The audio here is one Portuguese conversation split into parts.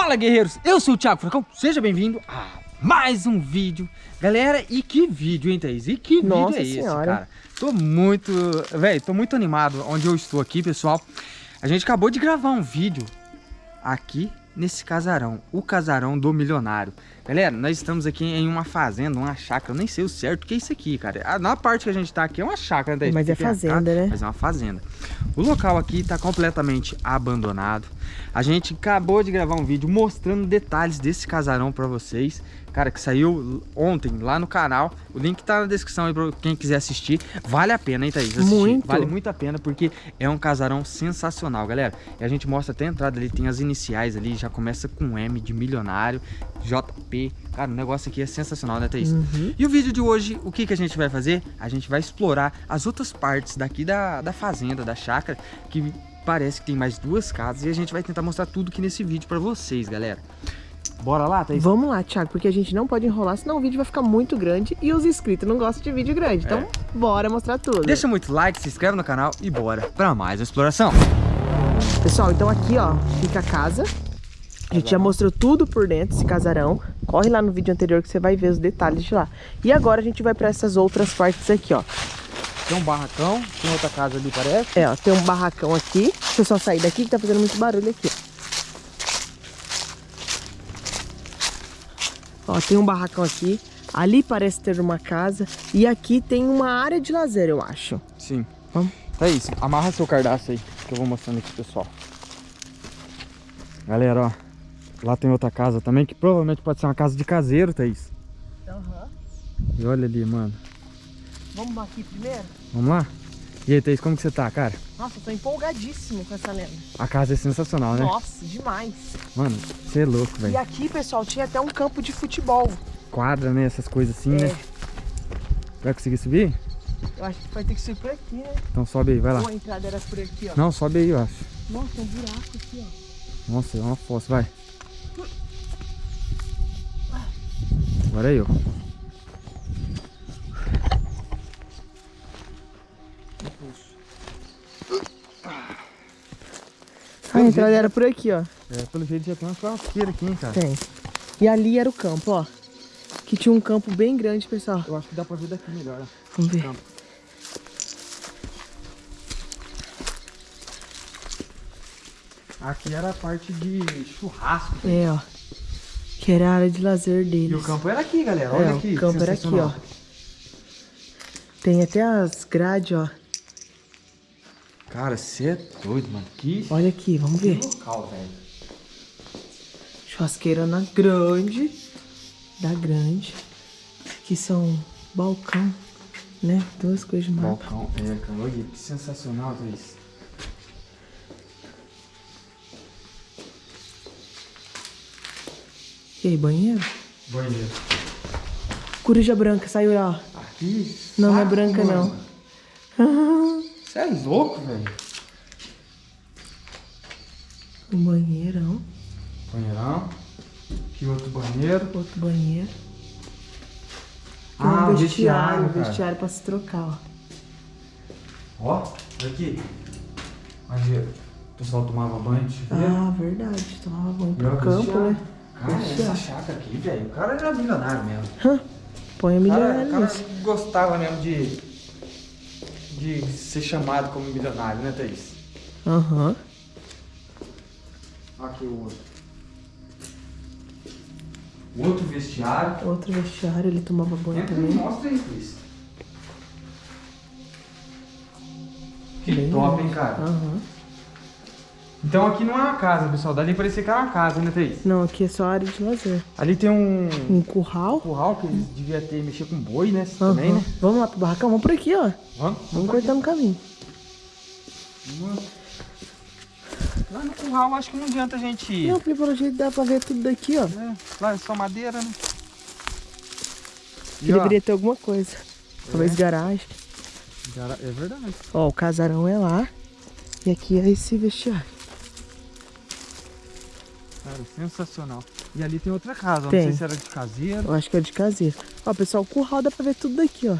Fala guerreiros, eu sou o Thiago Furacão, seja bem-vindo a mais um vídeo Galera, e que vídeo, hein Thaís? E que Nossa vídeo é senhora. esse, cara? Tô muito, velho, tô muito animado onde eu estou aqui, pessoal A gente acabou de gravar um vídeo aqui nesse casarão, o casarão do milionário Galera, nós estamos aqui em uma fazenda, uma chácara, eu nem sei o certo o que é isso aqui, cara Na parte que a gente tá aqui é uma chácara, né, Thaís? Mas é a fazenda, né? Mas é uma fazenda O local aqui tá completamente abandonado A gente acabou de gravar um vídeo mostrando detalhes desse casarão pra vocês Cara, que saiu ontem lá no canal O link tá na descrição aí pra quem quiser assistir Vale a pena, hein, Thaís? Assistir. Muito. Vale muito a pena porque é um casarão sensacional, galera E a gente mostra até a entrada ali, tem as iniciais ali Já começa com M de milionário JP Cara, o negócio aqui é sensacional, né, Thaís? Uhum. E o vídeo de hoje, o que, que a gente vai fazer? A gente vai explorar as outras partes daqui da, da fazenda, da chácara, que parece que tem mais duas casas, e a gente vai tentar mostrar tudo aqui nesse vídeo pra vocês, galera. Bora lá, Thaís? Vamos lá, Thiago, porque a gente não pode enrolar, senão o vídeo vai ficar muito grande e os inscritos não gostam de vídeo grande. Então, bora mostrar tudo. Deixa muito like, se inscreve no canal e bora pra mais uma exploração. Pessoal, então aqui, ó, fica a casa. A gente já mostrou tudo por dentro, esse casarão. Corre lá no vídeo anterior que você vai ver os detalhes de lá. E agora a gente vai pra essas outras partes aqui, ó. Tem um barracão, tem outra casa ali, parece. É, ó, tem um barracão aqui. Deixa eu só sair daqui que tá fazendo muito barulho aqui, ó. Ó, tem um barracão aqui. Ali parece ter uma casa. E aqui tem uma área de lazer, eu acho. Sim. Vamos. Thaís, amarra seu cardápio aí, que eu vou mostrando aqui, pessoal. Galera, ó. Lá tem outra casa também, que provavelmente pode ser uma casa de caseiro, Thaís. E olha ali, mano. Vamos aqui primeiro? Vamos lá? E aí, Thaís, como que você tá, cara? Nossa, eu tô empolgadíssimo com essa lenda. A casa é sensacional, né? Nossa, demais. Mano, você é louco, E velho. aqui, pessoal, tinha até um campo de futebol. Quadra, né? Essas coisas assim, É. né? Vai conseguir subir? Eu acho que vai ter que subir por aqui, né? Então sobe aí, vai lá. Ou a entrada era por aqui, ó. Não, sobe aí, eu acho. Nossa, tem um buraco aqui, ó. Nossa, é uma fossa, vai. Agora é eu. A entrada era por aqui, ó. É, pelo jeito já tem uma churrasqueira aqui, hein, cara. Tem. E ali era o campo, ó. Que tinha um campo bem grande, pessoal. Eu acho que dá pra ver daqui melhor. ó. Vamos ver. Campo. Aqui era a parte de churrasco. É, ó. Que era a área de lazer E deles. o campo era aqui, galera. Olha é, aqui. o campo era aqui, ó. Tem até as grades, ó. Cara, você é doido, mano. Que Olha aqui, vamos ver. local, velho. Churrasqueira na grande. Da grande. Aqui são balcão, né? Duas coisas de mapa. Balcão, é, cara. Olha que sensacional isso. E aí, banheiro? Banheiro. Coruja branca, saiu lá, Aqui. Não, não é branca, mano. ó. Você é louco, velho. Um banheirão. Banheirão. Aqui outro banheiro. Outro banheiro. Tem Ah, um vestiário, vestiário, um vestiário pra se trocar, ó. Ó, olha aqui. Onde o pessoal tomava banho de. Ah, verdade. Tomava banho pro campo, vestiário. né? Cara, essa chácara aqui, velho. O cara era milionário mesmo. Põe a O cara, milionário o cara nisso. gostava mesmo de, de ser chamado como milionário, né, Thaís? Aham. Aqui o outro. Outro vestiário. Outro vestiário, ele tomava banho Entra também. mostra aí, Thaís. Que Bem top, hein, cara? Aham. Então aqui não é uma casa, pessoal. Dali parecia que era uma casa, né, Thaís? Não, aqui é só área de lazer. Ali tem um Um curral. curral que eles deviam ter mexer com boi, né? Aham. Também, né? Vamos lá pro barracão? Vamos por aqui, ó. Vamos? Vamos cortar no caminho. Lá no curral acho que não adianta a gente ir. Não, porque pelo jeito dá pra ver tudo daqui, ó. né? Lá é só madeira, né? Deveria ter alguma coisa. Talvez garagem. É verdade. Ó, o casarão é lá. E aqui é esse vestiário. Cara, sensacional. E ali tem outra casa, não Tem. sei se era de caseiro. Eu acho que é de caseiro. Ó, pessoal, o curral dá pra ver tudo daqui, ó.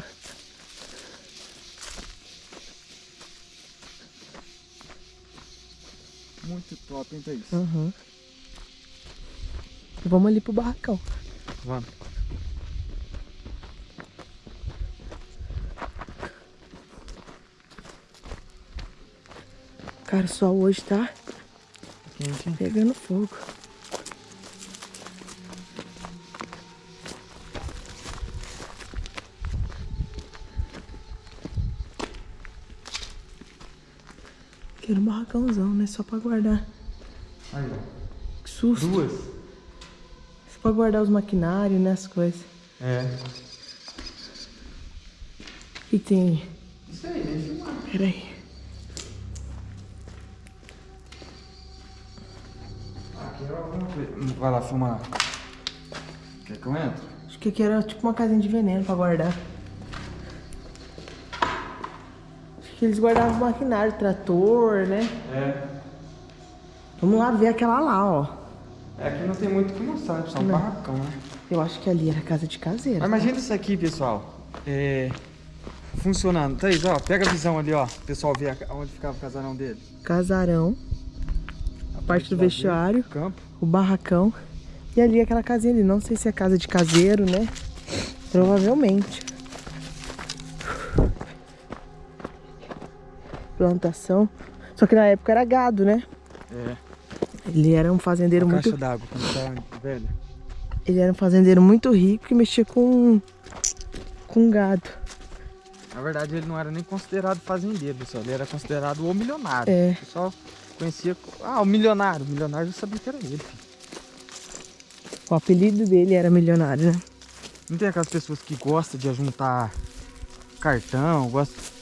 Muito top, hein, Thaís? Aham. Vamos ali pro barracão. Vamos. Cara, o sol hoje tá Quente, pegando fogo. Quero um barracãozão, né? Só pra guardar. Aí, ó. Que susto. Duas? Só pra guardar os maquinários, né? As coisas. É. O que tem aí? Isso aí, vem filmar. Pera aí. Aqui é alguma coisa. Vai lá filmar. Quer que eu entre? Acho que aqui era tipo uma casinha de veneno pra guardar. Acho que eles guardavam maquinário, trator, né? É. Vamos lá ver aquela lá, ó. É que não tem muito o que mostrar, né? Só um Não. barracão, né? Eu acho que ali era casa de caseiro. Mas imagina isso aqui, pessoal. É. Funcionando. Thaís, ó, pega a visão ali, ó. O pessoal ver onde ficava o casarão dele. Casarão, a parte do dele, vestiário, Campo. o barracão. E ali aquela casinha ali. Não sei se é casa de caseiro, né? Provavelmente. Plantação. Só que na época era gado, né? É. Ele era um fazendeiro A muito caixa d'água, quando tá velho. Ele era um fazendeiro muito rico que mexia com com gado. Na verdade, ele não era nem considerado fazendeiro, pessoal. Ele era considerado o milionário. É. O pessoal conhecia. Ah, o milionário. O milionário já sabia que era ele, filho. O apelido dele era milionário, né? Não tem aquelas pessoas que gostam de juntar cartão, gostam.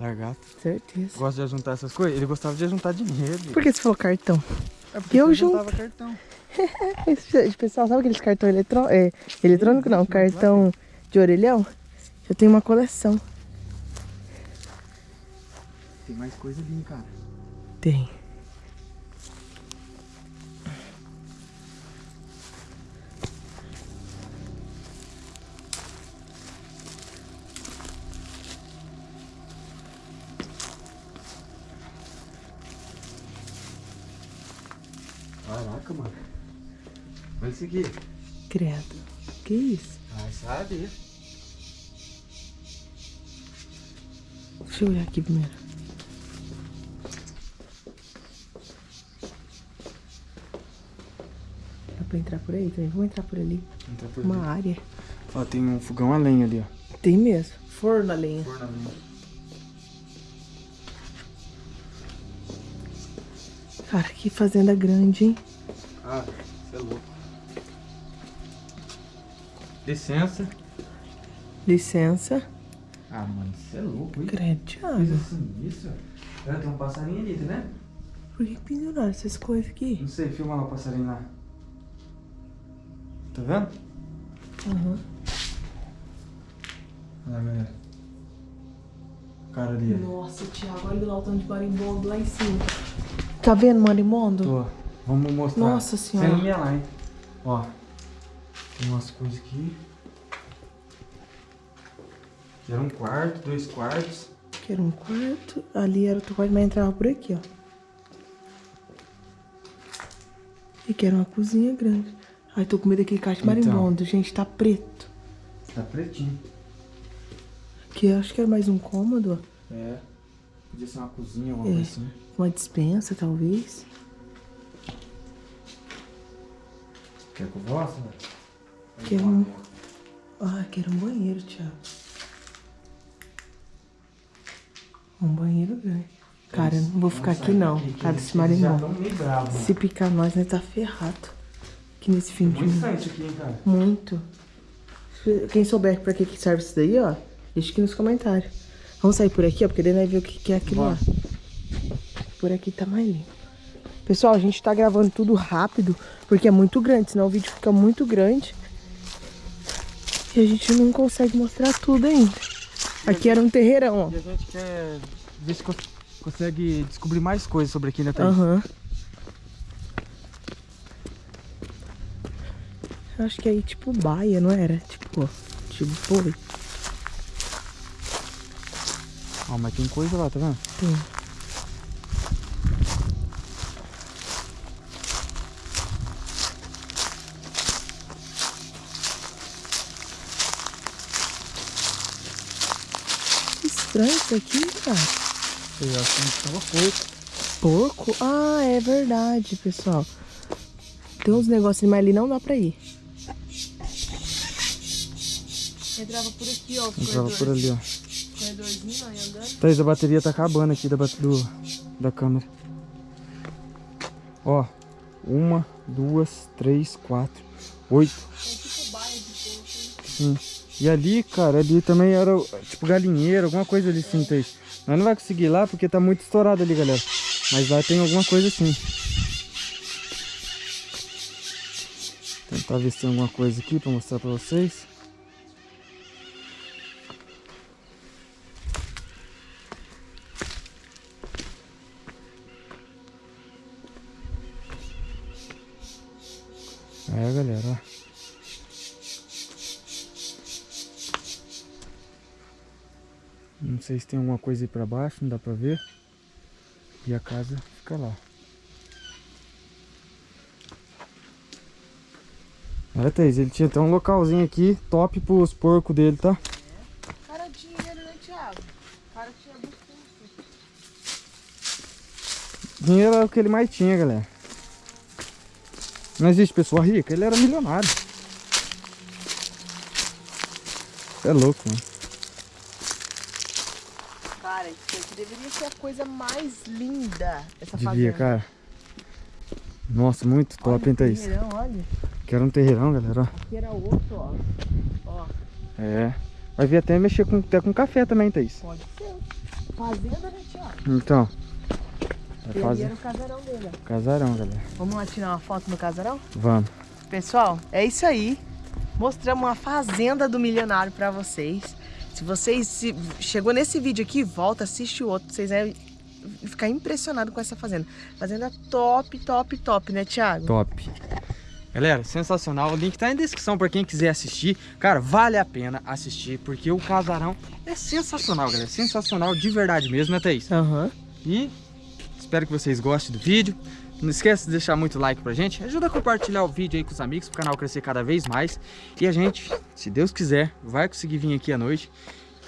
Largato. Certeza. Gosta de juntar essas coisas? Ele gostava de juntar dinheiro. Por que você falou cartão? É porque eu ele junto? juntava cartão. Esse pessoal sabe aqueles cartão é, eletrônico? Não, cartão de orelhão? Eu tenho uma coleção. Tem mais coisa ali, cara. Tem. Isso aqui. Credo. Que isso? Ai, sabe? Deixa eu olhar aqui primeiro. Dá pra entrar por aí também? Vamos entrar por ali. Entra por Uma ali. área. Ó, tem um fogão a lenha ali, ó. Tem mesmo. Forno a lenha. Forno a lenha. Cara, que fazenda grande, hein? Ah, Licença. Licença. Ah, mano, você é louco, hein? Credo, Coisa Thiago. assim, isso? Olha, tem um passarinho ali, tá vendo? Por que penduraram essas coisas aqui? Não sei, filma lá o passarinho lá. Tá vendo? Aham. Olha lá, galera. O cara ali. Nossa, Thiago, olha lá o tanto de marimbondo lá em cima. Tá vendo marimbondo? Tô. Vamos mostrar. Nossa Senhora. Sem iluminar lá, hein? Ó. Tem umas coisas aqui. Aqui era um quarto, dois quartos. Que era um quarto. Ali era outro quarto, mas entrava por aqui, ó. E que era uma cozinha grande. Ai, tô com medo daquele caixa Então. marimbondo. Gente, tá preto. Tá pretinho. Aqui eu acho que era mais um cômodo, ó. É. Podia ser uma cozinha, alguma É. coisa assim. Uma dispensa, talvez. Quer que eu mostre? né? Que era um... Ah, que era um banheiro, Thiago. Um banheiro grande. Cara, eu não vou ficar aqui não. Cara, esse Já marimbondo. estão meio bravos, Se picar nós, nós tá ferrado. Aqui nesse fim de Muito aqui, hein, cara. Muito. Quem souber pra que, que serve isso daí, ó, deixa aqui nos comentários. Vamos sair por aqui, ó, porque daí vai ver o que, que é aquilo lá. Por aqui tá mais limpo. Pessoal, a gente tá gravando tudo rápido, porque é muito grande, senão o vídeo fica muito grande. E a gente não consegue mostrar tudo ainda. Aqui era um terreirão, ó. E a gente quer ver se cons- consegue descobrir mais coisas sobre aqui, né, Thaís? Aham. Eu acho que aí tipo baia, não era? Tipo, tipo boi. Ó, mas tem coisa lá, tá vendo? Tem. Estranho isso aqui, cara. Eu acho que tava porco. Porco? Ah, é verdade, pessoal. Tem uns negocinhos, mas ali não dá pra ir. Entrava por aqui, ó. Entrava por ali, ó. Corredorzinho, ó, andando. Thaís, a bateria tá acabando aqui da, do, da câmera. Ó, uma, duas, três, quatro, oito. É tipo baia de porco. Sim. E ali, cara, ali também era tipo galinheiro, alguma coisa ali sim. Nós não vai conseguir ir lá porque tá muito estourado ali, galera. Mas lá tem alguma coisa assim. Tentar ver se tem alguma coisa aqui pra mostrar pra vocês. É, galera, ó. Não sei se tem alguma coisa aí pra baixo, não dá pra ver. E a casa fica lá. Olha, Thaís, ele tinha até um localzinho aqui top pros porcos dele, tá? Cara, dinheiro, né, Thiago? Cara, tinha muito Dinheiro era o que ele mais tinha, galera. Não existe pessoa rica, ele era milionário. É louco, mano. Aqui deveria ser a coisa mais linda. Essa Devia, fazenda. cara. Nossa, muito top, Olha hein, Thaís? terreirão, olha. Quero um terreirão, galera, ó. Aqui era outro, ó. Ó, É. Vai vir até mexer com, até com café também, Thaís. pode ser. Fazenda, né? Então. Ali fazer era o casarão dele, ó. casarão, galera. Vamos lá tirar uma foto no casarão? Vamos. Pessoal, é isso aí. Mostramos uma fazenda do milionário pra vocês. Se vocês se- chegou nesse vídeo aqui, volta, assiste o outro. Vocês vão ficar impressionados com essa fazenda. Fazenda top, top, top, né, Thiago? Top. Galera, sensacional. O link tá na descrição pra quem quiser assistir. Cara, vale a pena assistir, porque o casarão é sensacional, galera. Sensacional de verdade mesmo, né, Thaís? Aham. E espero que vocês gostem do vídeo. Não esqueça de deixar muito like pra gente. Ajuda a compartilhar o vídeo aí com os amigos, pro canal crescer cada vez mais. E a gente, se Deus quiser, vai conseguir vir aqui à noite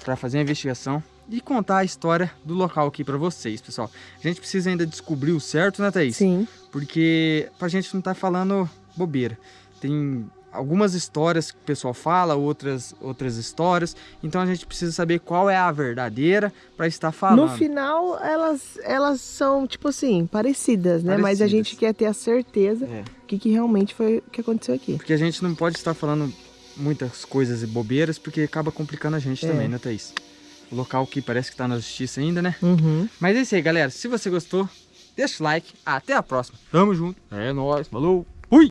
pra fazer a investigação e contar a história do local aqui pra vocês, pessoal. A gente precisa ainda descobrir o certo, né, Thaís? Sim. porque pra gente não tá falando bobeira. Tem algumas histórias que o pessoal fala, outras outras histórias, então a gente precisa saber qual é a verdadeira pra estar falando. No final, elas, elas são, tipo assim, parecidas, né? Mas a Parecidas. gente quer ter a certeza É, que, que realmente foi o que aconteceu aqui. porque a gente não pode estar falando muitas coisas e bobeiras, porque acaba complicando a gente É. também, né, Thaís? O local que parece que tá na justiça ainda, né? Uhum. Mas é isso aí, galera. Se você gostou, deixa o like. Até a próxima. Tamo junto. É nóis. Falou. Fui!